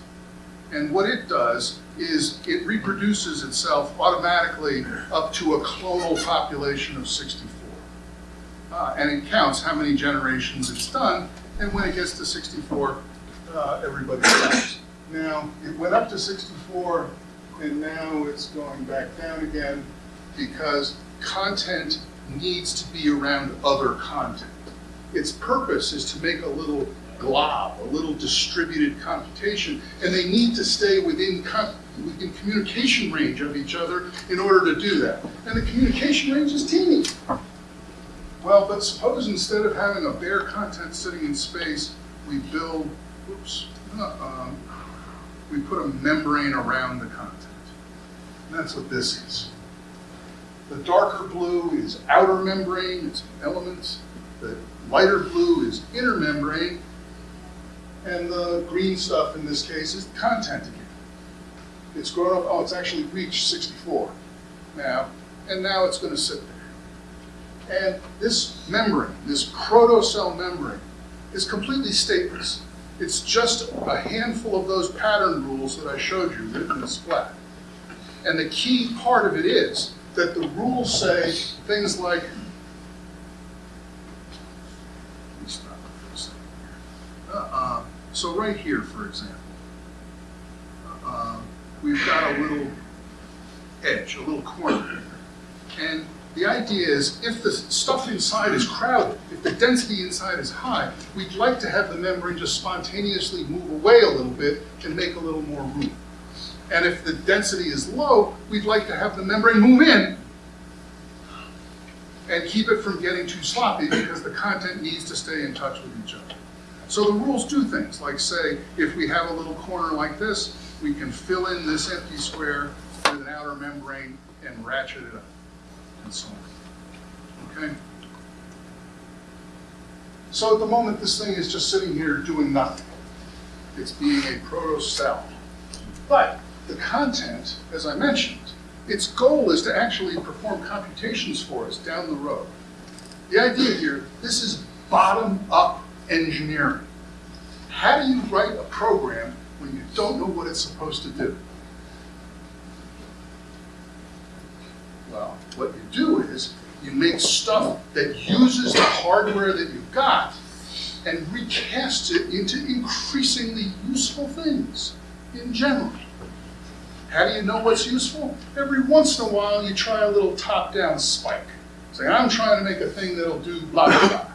And what it does is it reproduces itself automatically up to a clonal population of 64. Uh, and it counts how many generations it's done, and when it gets to 64, uh, everybody stops. Now, it went up to 64, and now it's going back down again because content needs to be around other content. Its purpose is to make a little glob, a little distributed computation, and they need to stay within, within communication range of each other in order to do that. And the communication range is teeny. Well, but suppose instead of having a bare content sitting in space, we build, oops, um, we put a membrane around the content. And that's what this is. The darker blue is outer membrane, it's elements. The lighter blue is inner membrane. And the green stuff in this case is content again. It's grown up, oh, it's actually reached 64 now, and now it's going to sit there. And this membrane, this protocell membrane, is completely stateless. It's just a handful of those pattern rules that I showed you written in splat. And the key part of it is that the rules say things like, let me stop for a second here. Uh, so right here, for example, uh, we've got a little edge, a little corner. And the idea is if the stuff inside is crowded, if the density inside is high, we'd like to have the membrane just spontaneously move away a little bit and make a little more room. And if the density is low, we'd like to have the membrane move in and keep it from getting too sloppy because the content needs to stay in touch with each other. So the rules do things like say, if we have a little corner like this, we can fill in this empty square with an outer membrane and ratchet it up, and so on. Okay? So at the moment, this thing is just sitting here doing nothing. It's being a proto-cell. But the content, as I mentioned, its goal is to actually perform computations for us down the road. The idea here, this is bottom-up engineering. How do you write a program when you don't know what it's supposed to do? Well, what you do is you make stuff that uses the hardware that you've got and recasts it into increasingly useful things in general. How do you know what's useful? Every once in a while, you try a little top-down spike. Say, I'm trying to make a thing that'll do blah, blah, blah.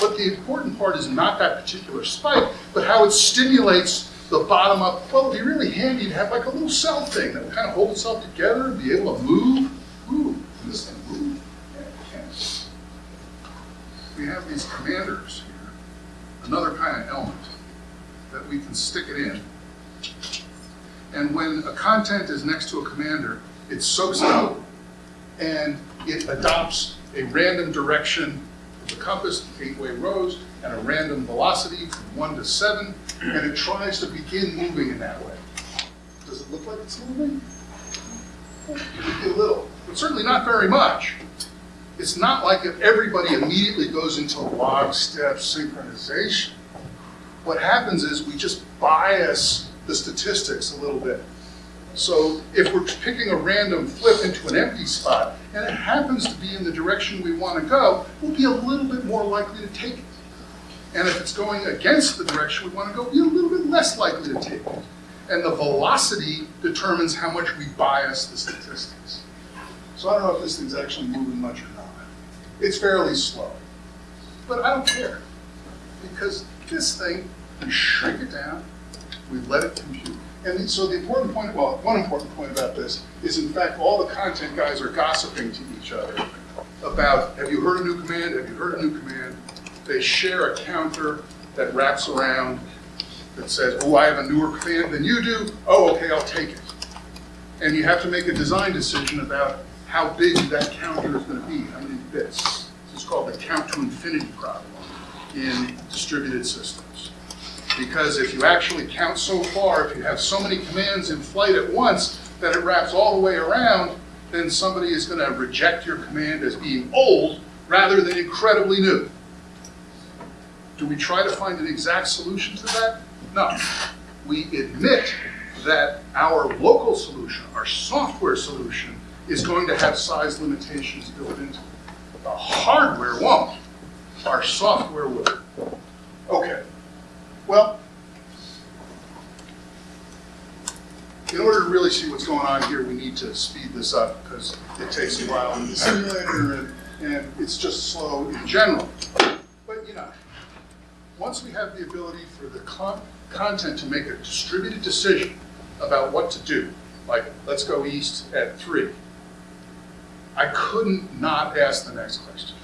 But the important part is not that particular spike, but how it stimulates the bottom up. Well, it'd be really handy to have like a little cell thing that would kind of hold itself together and be able to move. Ooh, can this thing move? We have these commanders here, another kind of element that we can stick it in. And when a content is next to a commander, it soaks it up and it adopts a random direction the compass, eight-way rose, and a random velocity from one to seven, and it tries to begin moving in that way. Does it look like it's moving? A little, but certainly not very much. It's not like if everybody immediately goes into lockstep synchronization. What happens is we just bias the statistics a little bit. So if we're picking a random flip into an empty spot, and it happens to be in the direction we want to go, we'll be a little bit more likely to take it. And if it's going against the direction we want to go, we'll be a little bit less likely to take it. And the velocity determines how much we bias the statistics. So I don't know if this thing's actually moving much or not. It's fairly slow. But I don't care. Because this thing, we shrink it down, we let it compute. And so the important point, well, one important point about this is in fact, all the content guys are gossiping to each other about, have you heard a new command? Have you heard a new command? They share a counter that wraps around that says, oh, I have a newer command than you do. Oh, okay, I'll take it. And you have to make a design decision about how big that counter is going to be, how many bits. This is called the count to infinity problem in distributed systems. Because if you actually count so far, if you have so many commands in flight at once that it wraps all the way around, then somebody is going to reject your command as being old rather than incredibly new. Do we try to find an exact solution to that? No. We admit that our local solution, our software solution, is going to have size limitations built into it. The hardware won't. Our software will. Okay. Well, in order to really see what's going on here, we need to speed this up because it takes a while in the simulator and, and it's just slow in general. But you know, once we have the ability for the con content to make a distributed decision about what to do, like let's go east at three, I couldn't not ask the next question.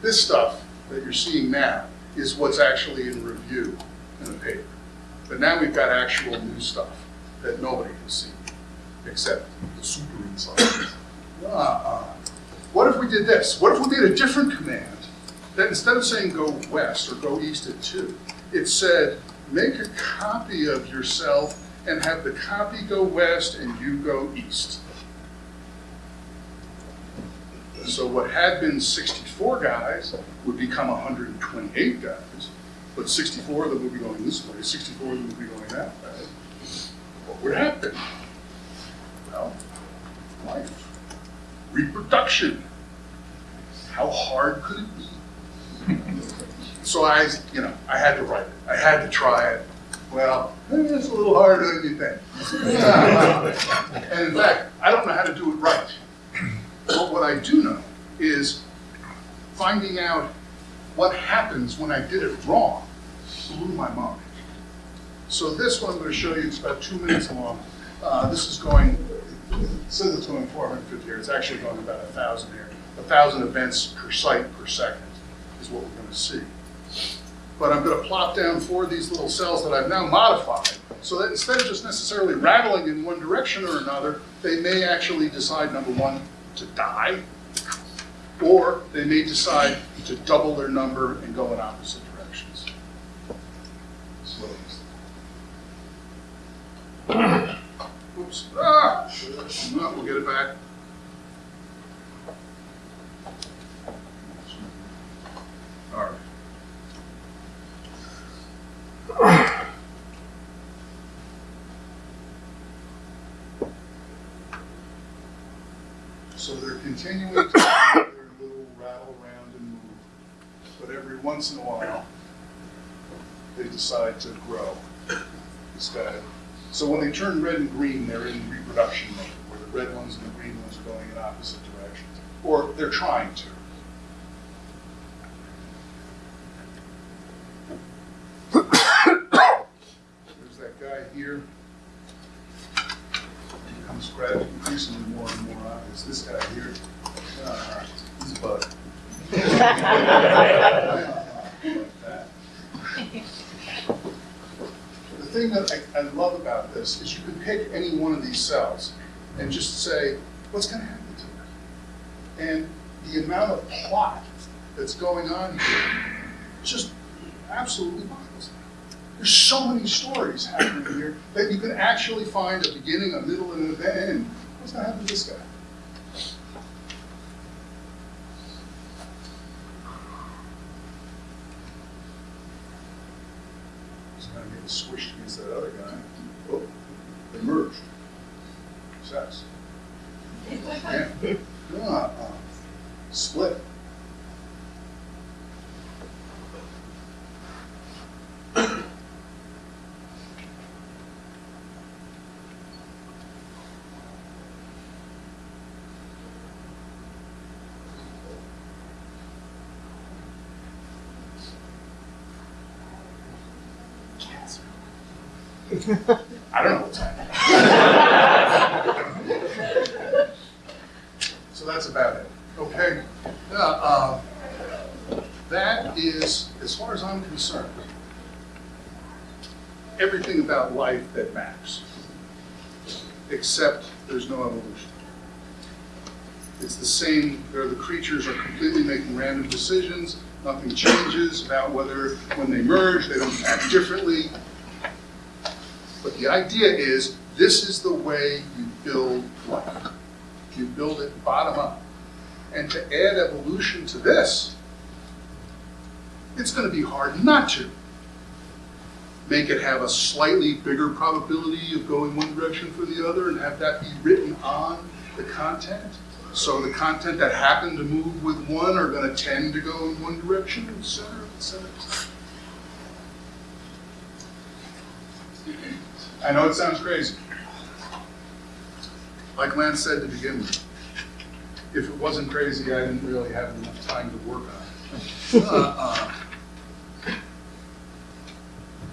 This stuff that you're seeing now is what's actually in review in the paper. But now we've got actual new stuff that nobody has seen, except the super insiders. Uh-uh. What if we did this? What if we made a different command that instead of saying go west or go east at two, it said make a copy of yourself and have the copy go west and you go east. So what had been 64 guys would become 128 guys, but 64 of them would be going this way, 64 of them would be going that way. What would happen? Well, life, reproduction. How hard could it be? So I, you know, I had to write it. I had to try it. Well, it's a little harder than you think. and in fact, I don't know how to do it right. But what I do know is finding out what happens when I did it wrong blew my mind. So this one I'm going to show you, it's about two minutes long. Uh, this is going, it says it's going 450 here, it's actually going about 1,000 here. 1,000 events per site per second is what we're going to see. But I'm going to plop down four of these little cells that I've now modified so that instead of just necessarily rattling in one direction or another, they may actually decide, number one, to die, or they may decide to double their number and go in opposite directions. Oops. Ah! No, we'll get it back. All right. So they're continuing to do their little rattle around and move, but every once in a while, they decide to grow. This guy. So when they turn red and green, they're in reproduction mode, where the red ones and the green ones are going in opposite directions, or they're trying to. There's that guy here. He becomes increasingly more and more obvious. This guy here, uh, he's a bug. Like that. The thing that I, I love about this is you can pick any one of these cells and just say, what's going to happen to it? And the amount of plot that's going on here just absolutely boggles. There's so many stories happening here that you can actually find a beginning, a middle, and an end. What's going to happen to this guy? He's going to get squished against that other guy. Oh, they merged. Sex. Yeah. Uh, uh, split. I don't know what's happening. so that's about it. Okay. Uh, uh, that is, as far as I'm concerned, everything about life that matters, except there's no evolution. It's the same, the creatures are completely making random decisions, nothing changes about whether when they merge, they don't act differently. The idea is, this is the way you build life. You build it bottom up. And to add evolution to this, it's going to be hard not to. Make it have a slightly bigger probability of going one direction for the other and have that be written on the content. So the content that happen to move with one are going to tend to go in one direction, et cetera, et cetera. et cetera. I know it sounds crazy. Like Lance said to begin with, if it wasn't crazy, I didn't really have enough time to work on it. Uh, uh,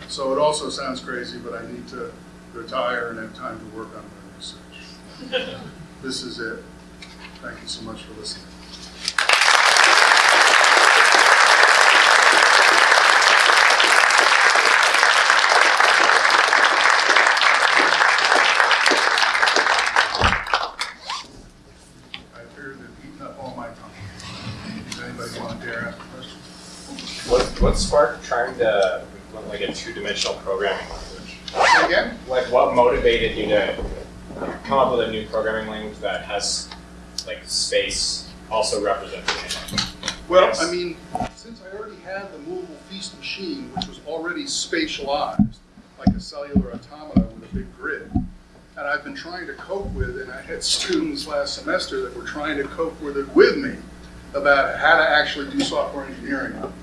So it also sounds crazy, but I need to retire and have time to work on my research. This is it. Thank you so much for listening. I appear to have eaten up all my time. Does anybody want to dare ask a question? What, what sparked trying to implement like a two-dimensional programming language? Again? Like what motivated you to come up with a new programming language that has like space also represented? Well, Yes. I mean, since I already had the movable feast machine, which was already spatialized, like a cellular automata with a big grid, and I've been trying to cope with, and I had students last semester that were trying to cope with it with me about how to actually do software engineering on these things,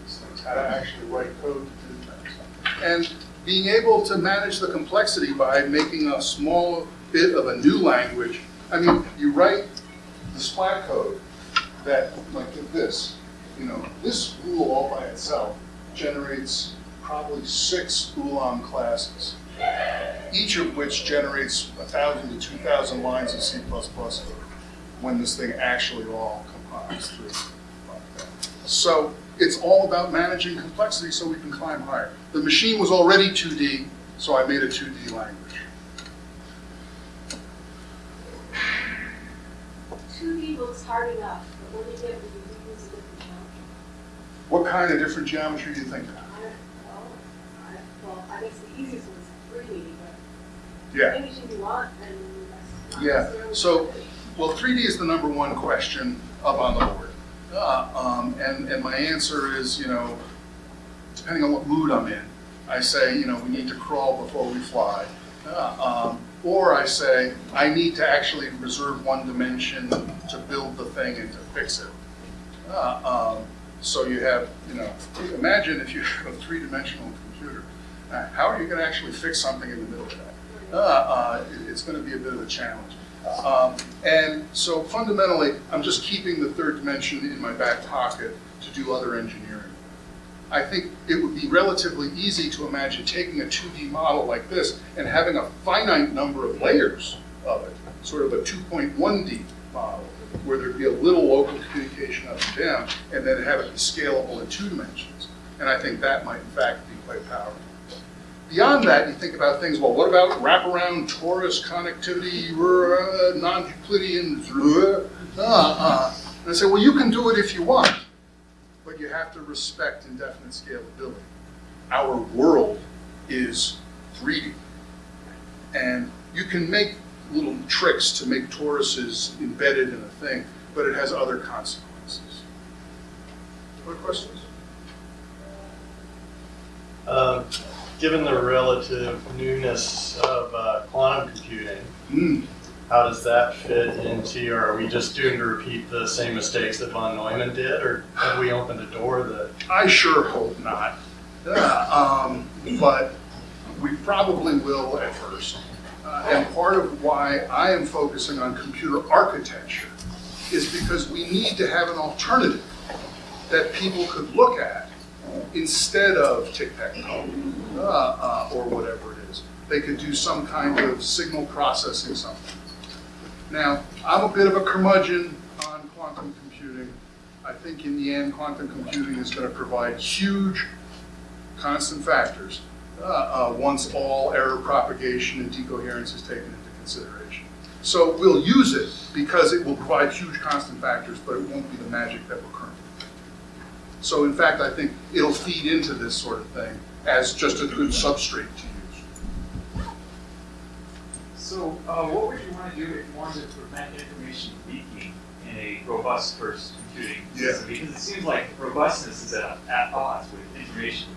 how to actually write code to do things. And being able to manage the complexity by making a small bit of a new language. I mean, you write the splat code that, like this, you know, this rule all by itself generates probably six Ulam classes, each of which generates a thousand to two thousand lines of C++ code when this thing actually all compiles through. So it's all about managing complexity so we can climb higher. The machine was already 2D, so I made a 2D language. 2D looks hard enough, but when you get, when you use a different geometry, What kind of different geometry do you think? I don't, well, I, well, I guess the easiest one's 3D, but Yeah. anything you want, and Yeah, so- Well, 3D is the number one question up on the board. Uh, um, and, and my answer is, you know, depending on what mood I'm in, I say, you know, we need to crawl before we fly. Uh, um, or I say, I need to actually reserve one dimension to build the thing and to fix it. Uh, um, so you have, you know, imagine if you have a three-dimensional computer. Uh, how are you going to actually fix something in the middle of that? Uh, uh, it- it's going to be a bit of a challenge. Um, and so fundamentally, I'm just keeping the third dimension in my back pocket to do other engineering. I think it would be relatively easy to imagine taking a 2D model like this and having a finite number of layers of it, sort of a 2.1D model, where there'd be a little local communication up and down, and then have it be scalable in two dimensions. And I think that might in fact be quite powerful. Beyond that, you think about things, well, what about wraparound torus connectivity, uh, non-Euclidean, uh, uh. And I say, well, you can do it if you want, but you have to respect indefinite scalability. Our world is 3D. And you can make little tricks to make toruses embedded in a thing, but it has other consequences. Other questions? Um, Given the relative newness of uh, quantum computing, Hmm. how does that fit into, your? are we just doomed to repeat the same mistakes that von Neumann did, or have we opened a door that, I sure hope not. Uh, um, but we probably will at first. Uh, and part of why I am focusing on computer architecture is because we need to have an alternative that people could look at instead of tic-tac-toe uh, uh, or whatever it is. they could do some kind of signal processing something. Now, I'm a bit of a curmudgeon on quantum computing. I think in the end, quantum computing is going to provide huge constant factors uh, uh, once all error propagation and decoherence is taken into consideration. So we'll use it because it will provide huge constant factors, but it won't be the magic that we're currently. So in fact, I think it'll feed into this sort of thing as just a good substrate to use. So, uh, what would you want to do if you wanted to prevent information leaking in a robust first computing Yeah. system? Because it seems like robustness is at, at odds with information.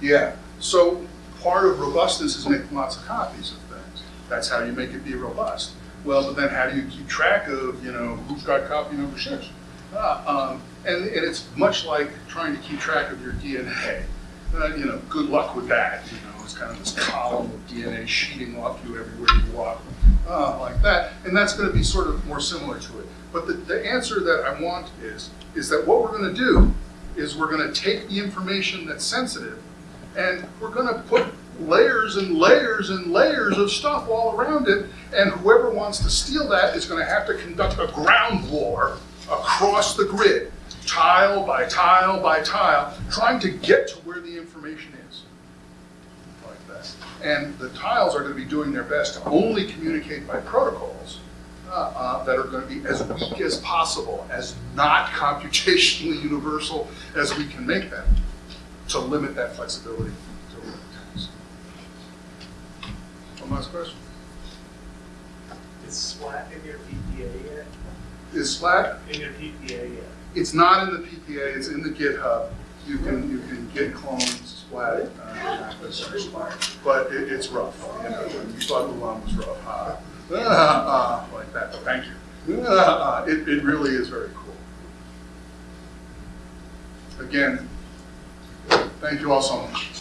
Yeah, so part of robustness is making lots of copies of things. That's how you make it be robust. Well, but then how do you keep track of, you know, who's got copy number six? Ah, um, and, and it's much like trying to keep track of your DNA. Uh, you know, good luck with that. You know, it's kind of this column of DNA sheeting off you everywhere you walk, uh, like that. And that's going to be sort of more similar to it. But the, the answer that I want is, is that what we're going to do is we're going to take the information that's sensitive and we're going to put layers and layers and layers of stuff all around it, and whoever wants to steal that is going to have to conduct a ground war across the grid, tile by tile by tile, trying to get to where the information is. Like that. And the tiles are going to be doing their best to only communicate by protocols uh, uh, that are going to be as weak as possible, as not computationally universal as we can make them to limit that flexibility to. One last question. Is Splat in your yet? Is Splat, In your PPA it's not in the PPA, it's in the GitHub. You can, you can git clone Splat, uh, but it, it's rough, you know, when you thought the one was rough, uh, uh, uh, like that, but thank you. Uh, it, it really is very cool. Again, thank you all so much.